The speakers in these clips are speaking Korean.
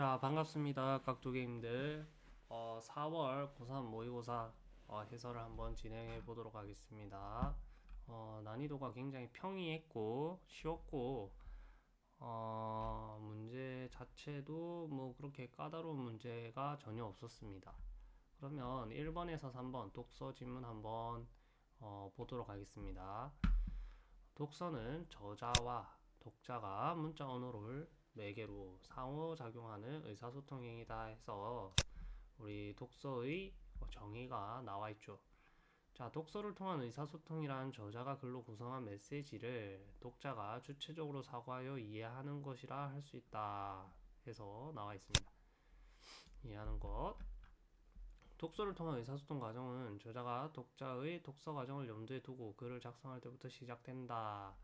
자 반갑습니다 깍두기님들. 어, 4월 고3 모의고사 어, 해설을 한번 진행해 보도록 하겠습니다. 어, 난이도가 굉장히 평이했고 쉬웠고 어, 문제 자체도 뭐 그렇게 까다로운 문제가 전혀 없었습니다. 그러면 1번에서 3번 독서 지문 한번 어, 보도록 하겠습니다. 독서는 저자와 독자가 문자 언어를 매개로 상호작용하는 의사소통 행위다 해서 우리 독서의 정의가 나와 있죠. 자, 독서를 통한 의사소통이란 저자가 글로 구성한 메시지를 독자가 주체적으로 사고하여 이해하는 것이라 할 수 있다 해서 나와 있습니다. 이해하는 것. 독서를 통한 의사소통 과정은 저자가 독자의 독서 과정을 염두에 두고 글을 작성할 때부터 시작된다.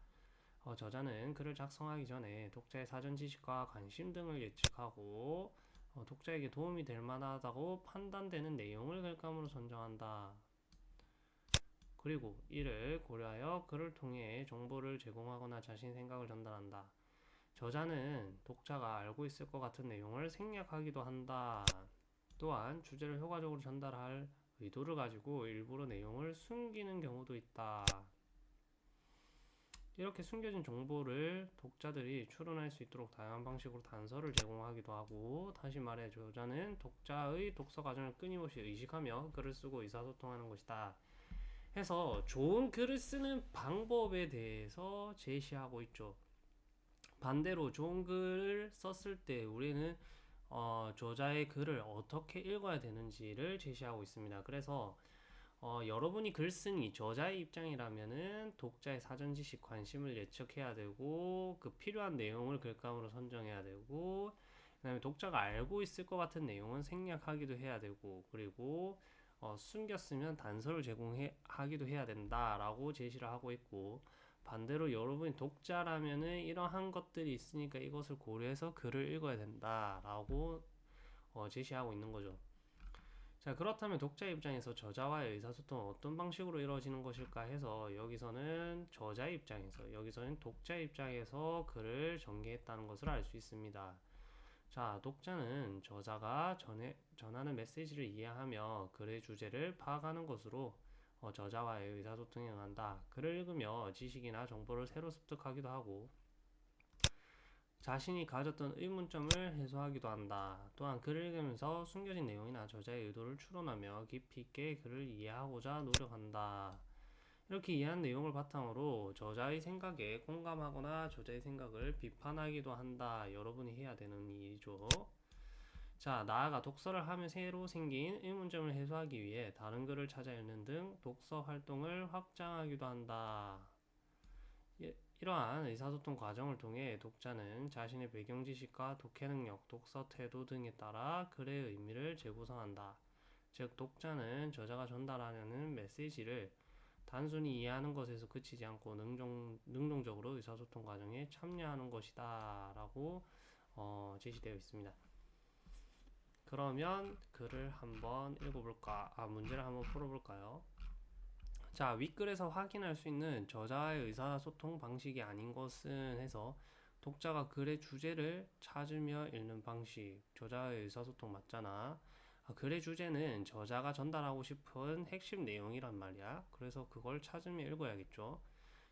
어, 저자는 글을 작성하기 전에 독자의 사전 지식과 관심 등을 예측하고 어, 독자에게 도움이 될 만하다고 판단되는 내용을 글감으로 선정한다. 그리고 이를 고려하여 글을 통해 정보를 제공하거나 자신 생각을 전달한다. 저자는 독자가 알고 있을 것 같은 내용을 생략하기도 한다. 또한 주제를 효과적으로 전달할 의도를 가지고 일부러 내용을 숨기는 경우도 있다. 이렇게 숨겨진 정보를 독자들이 추론할 수 있도록 다양한 방식으로 단서를 제공하기도 하고 다시 말해 저자는 독자의 독서 과정을 끊임없이 의식하며 글을 쓰고 의사소통하는 것이다. 해서 좋은 글을 쓰는 방법에 대해서 제시하고 있죠. 반대로 좋은 글을 썼을 때 우리는 어, 저자의 글을 어떻게 읽어야 되는지를 제시하고 있습니다. 그래서 어, 여러분이 글 쓴이 저자의 입장이라면은 독자의 사전 지식 관심을 예측해야 되고 그 필요한 내용을 글감으로 선정해야 되고 그다음에 독자가 알고 있을 것 같은 내용은 생략하기도 해야 되고 그리고 어, 숨겼으면 단서를 제공하기도 해야 된다라고 제시를 하고 있고 반대로 여러분이 독자라면은 이러한 것들이 있으니까 이것을 고려해서 글을 읽어야 된다라고 어, 제시하고 있는 거죠. 자 그렇다면 독자 입장에서 저자와의 의사소통은 어떤 방식으로 이루어지는 것일까 해서 여기서는 저자 입장에서 여기서는 독자 입장에서 글을 전개했다는 것을 알 수 있습니다. 자 독자는 저자가 전해, 전하는 메시지를 이해하며 글의 주제를 파악하는 것으로 어, 저자와의 의사소통에 응한다. 글을 읽으며 지식이나 정보를 새로 습득하기도 하고 자신이 가졌던 의문점을 해소하기도 한다. 또한 글을 읽으면서 숨겨진 내용이나 저자의 의도를 추론하며 깊이 있게 글을 이해하고자 노력한다. 이렇게 이해한 내용을 바탕으로 저자의 생각에 공감하거나 저자의 생각을 비판하기도 한다. 여러분이 해야 되는 일이죠. 자, 나아가 독서를 하며 새로 생긴 의문점을 해소하기 위해 다른 글을 찾아 읽는 등 독서 활동을 확장하기도 한다. 예, 이러한 의사소통 과정을 통해 독자는 자신의 배경 지식과 독해 능력, 독서 태도 등에 따라 글의 의미를 재구성한다. 즉, 독자는 저자가 전달하려는 메시지를 단순히 이해하는 것에서 그치지 않고 능동, 능동적으로 의사소통 과정에 참여하는 것이다. 라고 어, 제시되어 있습니다. 그러면 글을 한번 읽어볼까? 아, 문제를 한번 풀어볼까요? 자, 윗글에서 확인할 수 있는 저자의 의사소통 방식이 아닌 것은 해서 독자가 글의 주제를 찾으며 읽는 방식, 저자의 의사소통 맞잖아. 아, 글의 주제는 저자가 전달하고 싶은 핵심 내용이란 말이야. 그래서 그걸 찾으며 읽어야겠죠.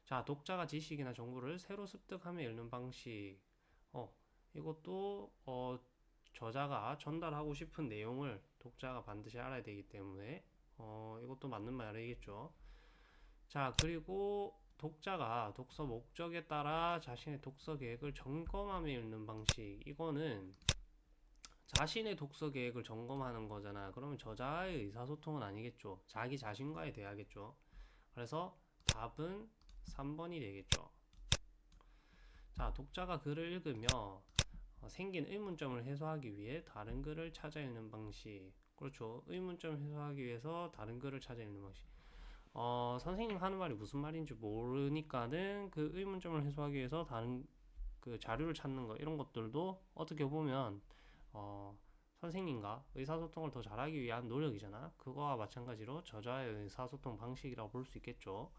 자, 독자가 지식이나 정보를 새로 습득하며 읽는 방식. 어, 이것도 어, 저자가 전달하고 싶은 내용을 독자가 반드시 알아야 되기 때문에 어, 이것도 맞는 말이겠죠. 자 그리고 독자가 독서 목적에 따라 자신의 독서 계획을 점검하며 읽는 방식. 이거는 자신의 독서 계획을 점검하는 거잖아. 그러면 저자의 의사소통은 아니겠죠. 자기 자신과의 대화겠죠. 그래서 답은 3번이 되겠죠. 자 독자가 글을 읽으며 어, 생긴 의문점을 해소하기 위해 다른 글을 찾아 읽는 방식. 그렇죠. 의문점을 해소하기 위해서 다른 글을 찾아 읽는 방식 어, 선생님 하는 말이 무슨 말인지 모르니까는 그 의문점을 해소하기 위해서 다른 그 자료를 찾는 거 이런 것들도 어떻게 보면 어, 선생님과 의사소통을 더 잘하기 위한 노력이잖아. 그거와 마찬가지로 저자의 의사소통 방식이라고 볼 수 있겠죠.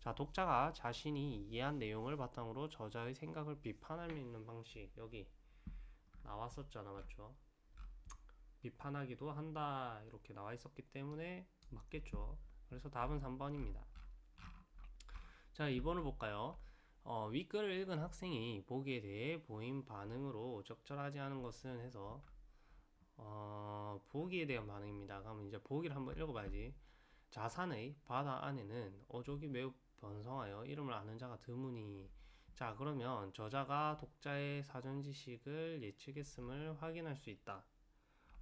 자, 독자가 자신이 이해한 내용을 바탕으로 저자의 생각을 비판할 수 있는 방식 여기 나왔었잖아 맞죠 비판하기도 한다 이렇게 나와 있었기 때문에 맞겠죠 그래서 답은 3번입니다. 자 2번을 볼까요? 어, 윗글을 읽은 학생이 보기에 대해 보인 반응으로 적절하지 않은 것은 해서 어, 보기에 대한 반응입니다. 그러면 이제 보기를 한번 읽어봐야지. 자산의 바다 안에는 어족이 매우 번성하여 이름을 아는 자가 드무니. 자 그러면 저자가 독자의 사전 지식을 예측했음을 확인할 수 있다.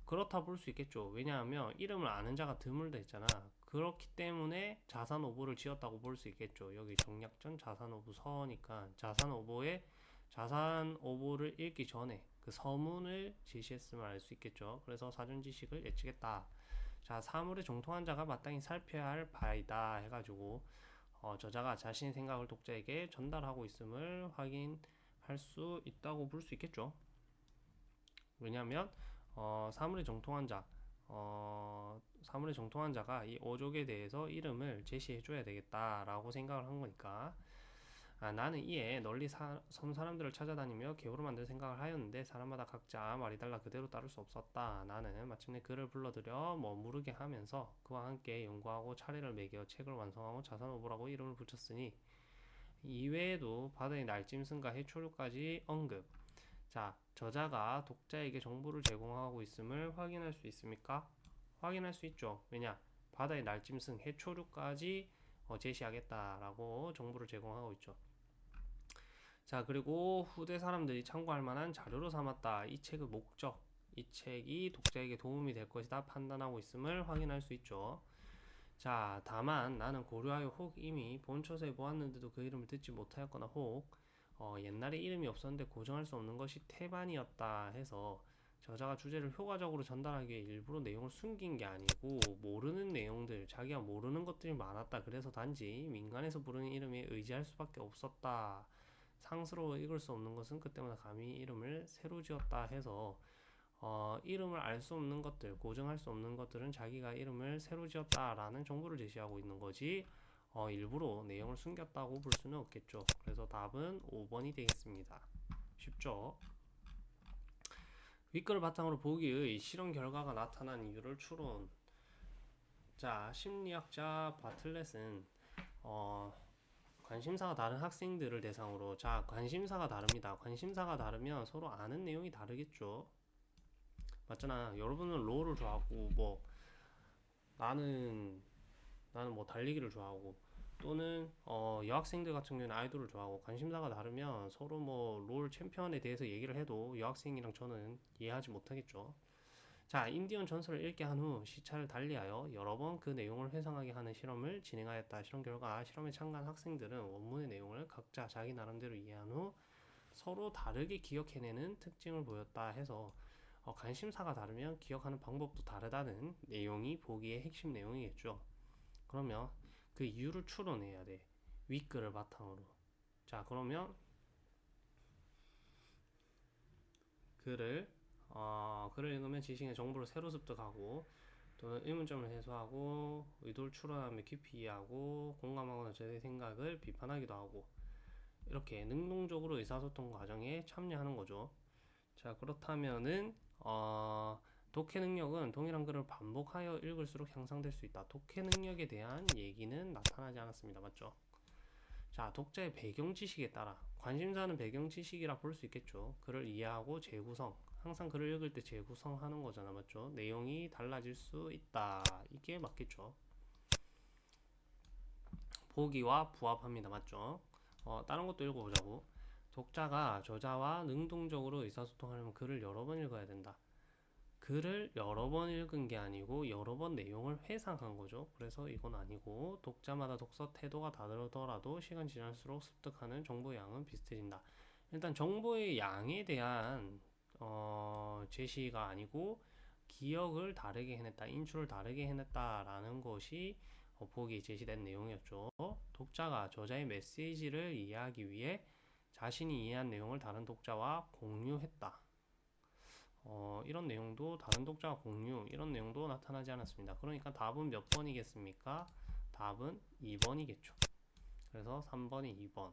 그렇다 볼 수 있겠죠. 왜냐하면 이름을 아는 자가 드물다 했잖아 그렇기 때문에 자산 오보를 지었다고 볼 수 있겠죠. 여기 정략전 자산 오보 서니까 자산 오보에 자산 오보를 읽기 전에 그 서문을 제시했음을 알 수 있겠죠. 그래서 사전 지식을 예측했다. 자 사물에 정통한 자가 마땅히 살펴야 할 바이다 해가지고 어, 저자가 자신의 생각을 독자에게 전달하고 있음을 확인할 수 있다고 볼 수 있겠죠. 왜냐하면 어, 사물에 정통한 자, 어, 사물에 정통한 자가 이 어족에 대해서 이름을 제시해 줘야 되겠다라고 생각을 한 거니까 아, 나는 이에 널리 사, 섬 사람들을 찾아다니며 개우로 만들 생각을 하였는데 사람마다 각자 말이 달라 그대로 따를 수 없었다. 나는 마침내 그를 불러들여 머무르게 하면서 그와 함께 연구하고 차례를 매겨 책을 완성하고 자산오보라고 이름을 붙였으니 이외에도 바다의 날짐승과 해초류까지 언급. 자, 저자가 독자에게 정보를 제공하고 있음을 확인할 수 있습니까? 확인할 수 있죠. 왜냐? 바다의 날짐승, 해초류까지 어, 제시하겠다라고 정보를 제공하고 있죠. 자 그리고 후대 사람들이 참고할 만한 자료로 삼았다. 이 책의 목적, 이 책이 독자에게 도움이 될 것이다 판단하고 있음을 확인할 수 있죠. 자 다만 나는 고려하여 혹 이미 본초서에 보았는데도 그 이름을 듣지 못하였거나 혹 어, 옛날에 이름이 없었는데 고정할 수 없는 것이 태반이었다 해서 저자가 주제를 효과적으로 전달하기 위해 일부러 내용을 숨긴 게 아니고 모르는 내용들 자기가 모르는 것들이 많았다 그래서 단지 민간에서 부르는 이름에 의지할 수밖에 없었다 상스러워 읽을 수 없는 것은 그때마다 감히 이름을 새로 지었다 해서 어, 이름을 알 수 없는 것들, 고정할 수 없는 것들은 자기가 이름을 새로 지었다라는 정보를 제시하고 있는 거지 어, 일부러 내용을 숨겼다고 볼 수는 없겠죠. 그래서 답은 5번이 되겠습니다. 쉽죠? 윗글을 바탕으로 보기의 실험 결과가 나타난 이유를 추론. 자, 심리학자 바틀렛은 어, 관심사가 다른 학생들을 대상으로 자 관심사가 다릅니다. 관심사가 다르면 서로 아는 내용이 다르겠죠. 맞잖아. 여러분은 롤을 좋아하고 뭐 나는 나는 뭐 달리기를 좋아하고 또는 어 여학생들 같은 경우는 아이돌을 좋아하고 관심사가 다르면 서로 뭐 롤 챔피언에 대해서 얘기를 해도 여학생이랑 저는 이해하지 못하겠죠 자, 인디언 전설을 읽게 한 후 시차를 달리하여 여러 번 그 내용을 회상하게 하는 실험을 진행하였다. 실험 결과 실험에 참가한 학생들은 원문의 내용을 각자 자기 나름대로 이해한 후 서로 다르게 기억해내는 특징을 보였다 해서 어, 관심사가 다르면 기억하는 방법도 다르다는 내용이 보기의 핵심 내용이겠죠. 그러면 그 이유를 추론해야 돼. 윗글을 바탕으로. 자, 그러면 글을 어, 글을 읽으면 지식의 정보를 새로 습득하고 또는 의문점을 해소하고 의도를 추론하며 깊이 이해하고 공감하거나 저의 생각을 비판하기도 하고 이렇게 능동적으로 의사소통 과정에 참여하는 거죠. 자 그렇다면은 어, 독해 능력은 동일한 글을 반복하여 읽을수록 향상될 수 있다. 독해 능력에 대한 얘기는 나타나지 않았습니다. 맞죠? 자, 독자의 배경 지식에 따라 관심사는 배경 지식이라 볼 수 있겠죠. 글을 이해하고 재구성, 항상 글을 읽을 때 재구성하는 거잖아 맞죠 내용이 달라질 수 있다 이게 맞겠죠 보기와 부합합니다 맞죠 어, 다른 것도 읽어보자고 독자가 저자와 능동적으로 의사소통하려면 글을 여러 번 읽어야 된다 글을 여러 번 읽은 게 아니고 여러 번 내용을 회상한 거죠 그래서 이건 아니고 독자마다 독서 태도가 다르더라도 시간 지날수록 습득하는 정보 양은 비슷해진다 일단 정보의 양에 대한 어, 제시가 아니고 기억을 다르게 해냈다, 인출을 다르게 해냈다라는 것이 어, 보기에 제시된 내용이었죠. 독자가 저자의 메시지를 이해하기 위해 자신이 이해한 내용을 다른 독자와 공유했다. 어, 이런 내용도 다른 독자와 공유, 이런 내용도 나타나지 않았습니다. 그러니까 답은 몇 번이겠습니까? 답은 2번이겠죠. 그래서 3번이 2번.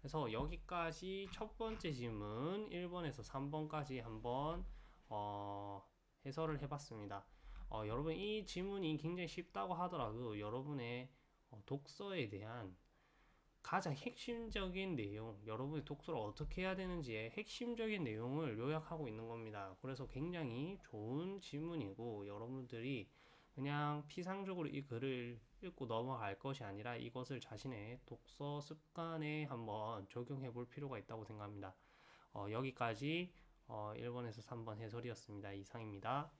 그래서 여기까지 첫 번째 질문 1번에서 3번까지 한번 어, 해설을 해봤습니다. 어, 여러분 이 질문이 굉장히 쉽다고 하더라도 여러분의 어, 독서에 대한 가장 핵심적인 내용, 여러분의 독서를 어떻게 해야 되는지의 핵심적인 내용을 요약하고 있는 겁니다. 그래서 굉장히 좋은 질문이고 여러분들이 그냥 피상적으로 이 글을 읽고 넘어갈 것이 아니라 이것을 자신의 독서 습관에 한번 적용해 볼 필요가 있다고 생각합니다. 어, 여기까지 어, 1번에서 3번 해설이었습니다. 이상입니다.